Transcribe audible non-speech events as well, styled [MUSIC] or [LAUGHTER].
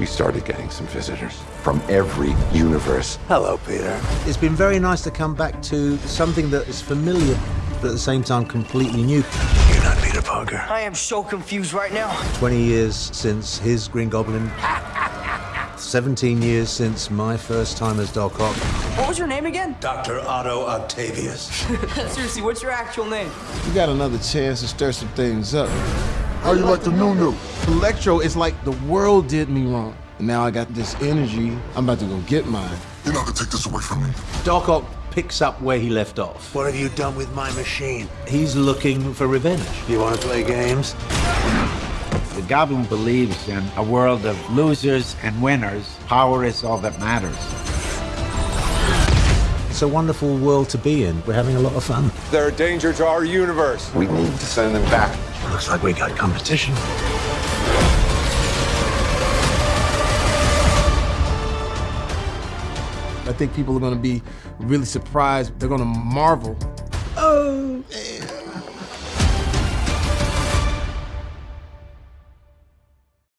we started getting some visitors from every universe. Hello, Peter. It's been very nice to come back to something that is familiar, but at the same time completely new. You're not Peter Parker. I am so confused right now. 20 years since his Green Goblin. 17 years since my first time as Doc Ock. What was your name again? Dr. Otto Octavius. [LAUGHS] Seriously, what's your actual name? You got another chance to stir some things up. How you like the new new? Electro is like the world did me wrong. And now I got this energy. I'm about to go get mine. You're not gonna take this away from me. Doc Ock picks up where he left off. What have you done with my machine? He's looking for revenge. You want to play games? The Goblin believes in a world of losers and winners. Power is all that matters. It's a wonderful world to be in. We're having a lot of fun. They're a danger to our universe. We need to send them back. Looks like we got competition. I think people are gonna be really surprised. They're gonna marvel. Oh, man.